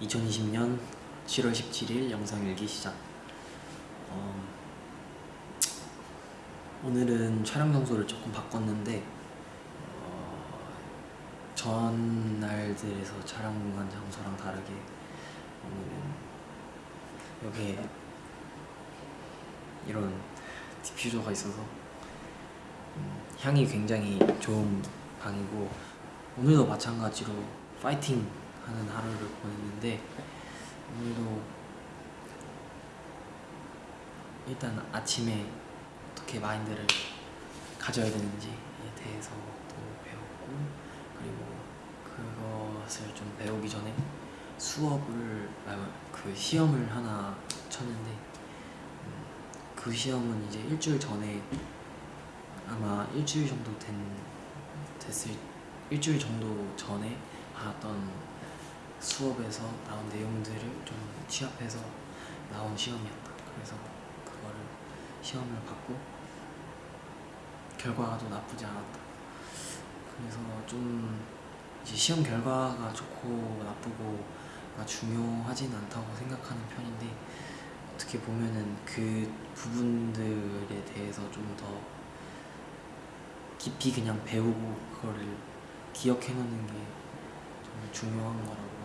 2020년 7월 17일 영상 일기 시작. 어, 오늘은 촬영 장소를 조금 바꿨는데 어, 전날들에서 촬영한 장소랑 다르게 오늘은 여기에 이런 디퓨저가 있어서 음, 향이 굉장히 좋은 방이고 오늘도 마찬가지로 파이팅 하는 하루를 보냈는데 오늘도 일단 아침에 어떻게 마인드를 가져야 되는지에 대해서 또 배웠고 그리고 그것을 좀 배우기 전에 수업을 아, 그 시험을 하나 쳤는데 음, 그 시험은 이제 일주일 전에 아마 일주일 정도 된 됐을 일주일 정도 전에 받았던 수업에서 나온 내용들을 좀 취합해서 나온 시험이었다. 그래서 그거를 시험을 받고 결과가 또 나쁘지 않았다. 그래서 좀 이제 시험 결과가 좋고 나쁘고가 중요하진 않다고 생각하는 편인데 어떻게 보면은 그 부분들에 대해서 좀 더 깊이 그냥 배우고 그거를 기억해 놓는 게 좀 중요한 거라고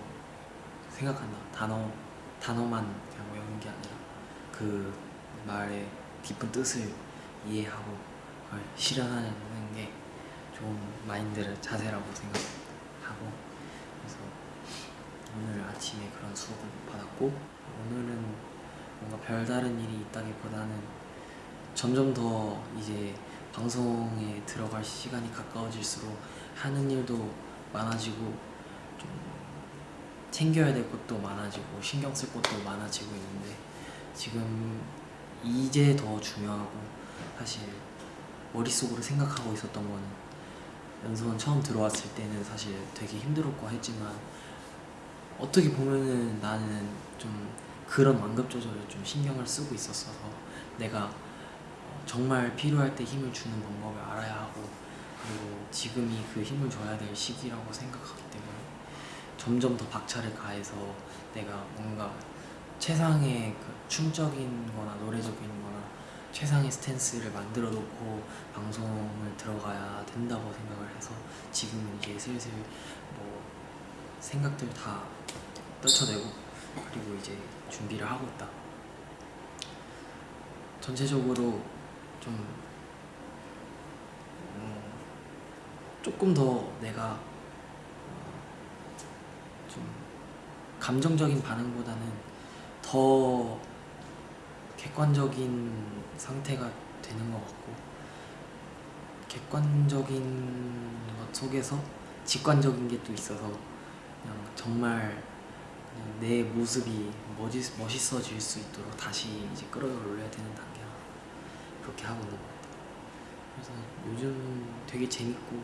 생각한다. 단어 단어만 그냥 외우는 게 아니라 그 말의 깊은 뜻을 이해하고 그걸 실현하는 게 좋은 마인드를 자세라고 생각하고 그래서 오늘 아침에 그런 수업을 받았고 오늘은 뭔가 별다른 일이 있다기보다는 점점 더 이제 방송에 들어갈 시간이 가까워질수록 하는 일도 많아지고 좀 챙겨야 될 것도 많아지고 신경 쓸 것도 많아지고 있는데 지금 이제 더 중요하고 사실 머릿속으로 생각하고 있었던 거는 연수원 처음 들어왔을 때는 사실 되게 힘들었고 했지만 어떻게 보면은 나는 좀 그런 완급 조절을 좀 신경을 쓰고 있었어서 내가 정말 필요할 때 힘을 주는 방법을 알아야 하고 그리고 지금이 그 힘을 줘야 될 시기라고 생각하기 때문에 점점 더 박차를 가해서 내가 뭔가 최상의 그 춤적인 거나 노래적인 거나 최상의 스탠스를 만들어 놓고 방송을 들어가야 된다고 생각을 해서 지금은 이제 슬슬 뭐 생각들 다 떨쳐내고 그리고 이제 준비를 하고 있다. 전체적으로 좀 음, 조금 더 내가 좀 감정적인 반응보다는 더 객관적인 상태가 되는 것 같고 객관적인 것 속에서 직관적인 게 또 있어서 그냥 정말 그냥 내 모습이 멋있, 멋있어질 수 있도록 다시 이제 끌어올려야 되는 단계라 그렇게 하고 있는 것 같아요. 그래서 요즘 되게 재밌고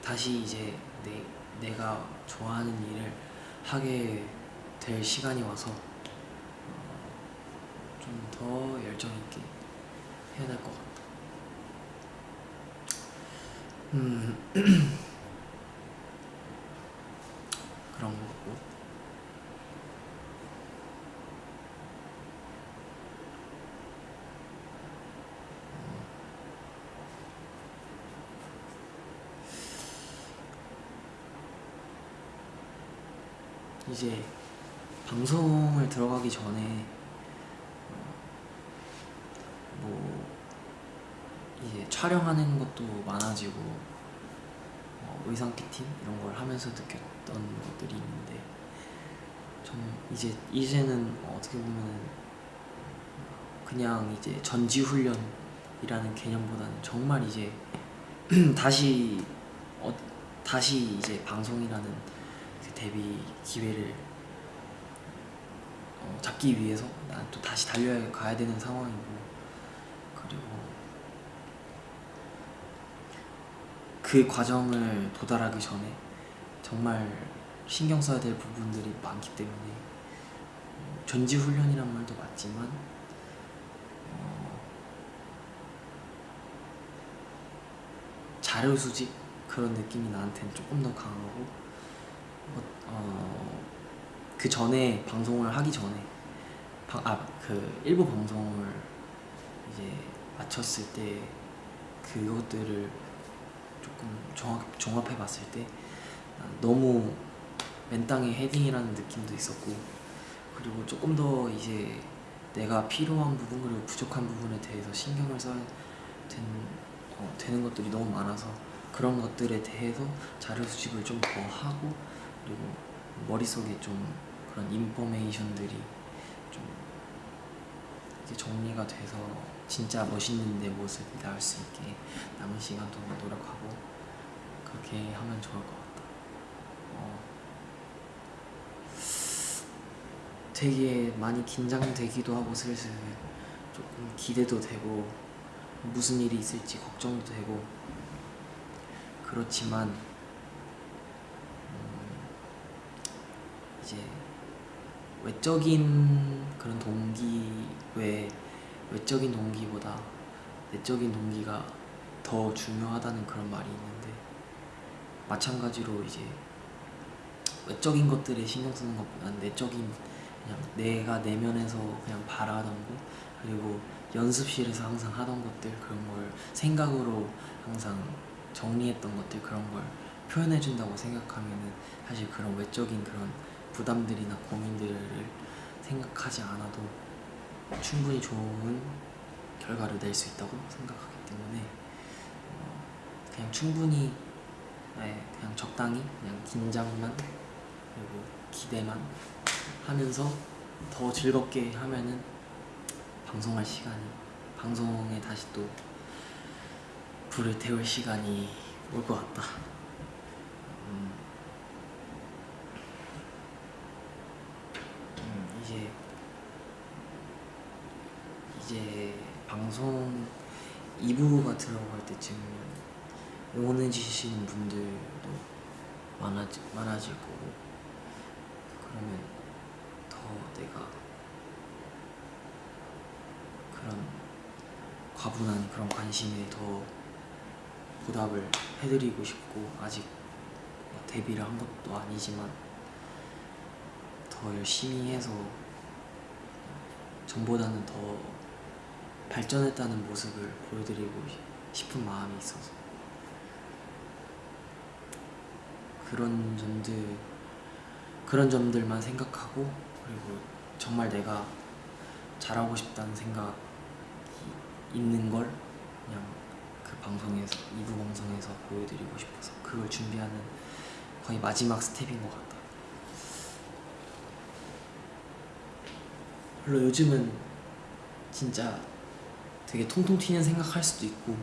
다시 이제 내, 내가 좋아하는 일을 하게 될 시간이 와서 어, 좀더 열정 있게 해야 될 것 같다. 음 그런 거 같고 이제 방송을 들어가기 전에 어, 뭐 이제 촬영하는 것도 많아지고 어, 의상 피팅 이런 걸 하면서 느꼈던 것들이 있는데 좀 이제 이제는 어떻게 보면 그냥 이제 전지 훈련이라는 개념보다는 정말 이제 다시 어, 다시 이제 방송이라는 그 데뷔 기회를 어, 잡기 위해서 난 또 다시 달려야 가야 되는 상황이고. 그리고 그 과정을 도달하기 전에 정말 신경 써야 될 부분들이 많기 때문에 어, 전지훈련이란 말도 맞지만 어, 자료 수집 그런 느낌이 나한테는 조금 더 강하고 어, 어, 그 전에 방송을 하기 전에 아 그 일부 방송을 이제 마쳤을 때 그것들을 조금 종합, 종합해 봤을 때 너무 맨 땅에 헤딩이라는 느낌도 있었고 그리고 조금 더 이제 내가 필요한 부분 그리고 부족한 부분에 대해서 신경을 써야 된, 어, 되는 것들이 너무 많아서 그런 것들에 대해서 자료 수집을 좀 더 하고 그리고 머릿속에 좀 그런 인포메이션들이 좀 이제 정리가 돼서 진짜 멋있는 내 모습이 나올 수 있게 남은 시간 동안 노력하고 그렇게 하면 좋을 것 같다. 어, 되게 많이 긴장되기도 하고 슬슬 조금 기대도 되고 무슨 일이 있을지 걱정도 되고 그렇지만 이제 외적인 그런 동기 외 외적인 동기보다 내적인 동기가 더 중요하다는 그런 말이 있는데 마찬가지로 이제 외적인 것들에 신경 쓰는 것보다는 내적인 그냥 내가 내면에서 그냥 바라던 거 그리고 연습실에서 항상 하던 것들 그런 걸 생각으로 항상 정리했던 것들 그런 걸 표현해 준다고 생각하면은 사실 그런 외적인 그런 부담들이나 고민들을 생각하지 않아도 충분히 좋은 결과를 낼 수 있다고 생각하기 때문에 어, 그냥 충분히 네, 그냥 적당히 그냥 긴장만 그리고 기대만 하면서 더 즐겁게 하면은 방송할 시간이 방송에 다시 또 불을 태울 시간이 올 것 같다. 음, 음, 이제 이제 방송 2부가 들어갈 때쯤 응원해 주시는 분들도 많아지, 많아질 거고 그러면 더 내가 그런 과분한 그런 관심에 더 보답을 해드리고 싶고 아직 뭐 데뷔를 한 것도 아니지만 더 열심히 해서 전보다는 더 발전했다는 모습을 보여드리고 싶은 마음이 있어서 그런 점들 그런 점들만 생각하고 그리고 정말 내가 잘하고 싶다는 생각이 있는 걸 그냥 그 방송에서 2부 방송에서 보여드리고 싶어서 그걸 준비하는 거의 마지막 스텝인 것 같다. 물론 요즘은 진짜 되게 통통 튀는 생각할 수도 있고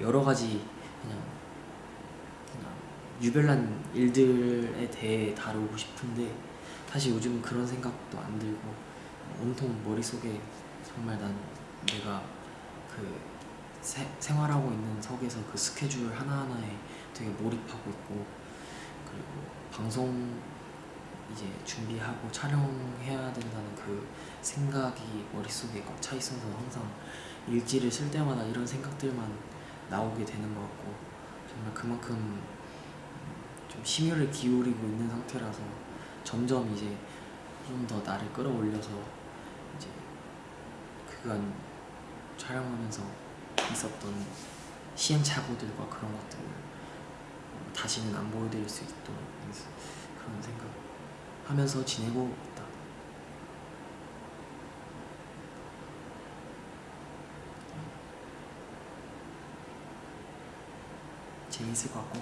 여러 가지 그냥, 그냥 유별난 일들에 대해 다루고 싶은데 사실 요즘 그런 생각도 안 들고 온통 머릿속에 정말 난 내가 그 세, 생활하고 있는 석에서 그 스케줄 하나하나에 되게 몰입하고 있고 그리고 방송 이제 준비하고 촬영해야 된다는 그 생각이 머릿속에 꽉 차 있어서 항상 일지를 쓸 때마다 이런 생각들만 나오게 되는 것 같고 정말 그만큼 좀 심혈을 기울이고 있는 상태라서 점점 이제 좀 더 나를 끌어올려서 이제 그간 촬영하면서 있었던 시행착오들과 그런 것들을 다시는 안 보여드릴 수 있도록 그런 생각 하면서 지내고 있다. 재밌을 것 같고.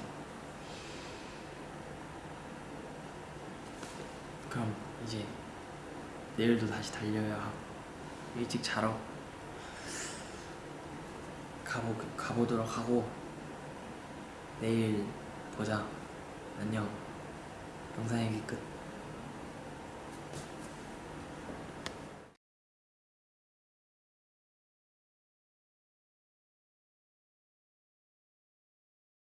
그럼 이제 내일도 다시 달려야 하고 일찍 자러 가보, 가보도록 하고 내일 보자. 안녕. 영상 얘기 끝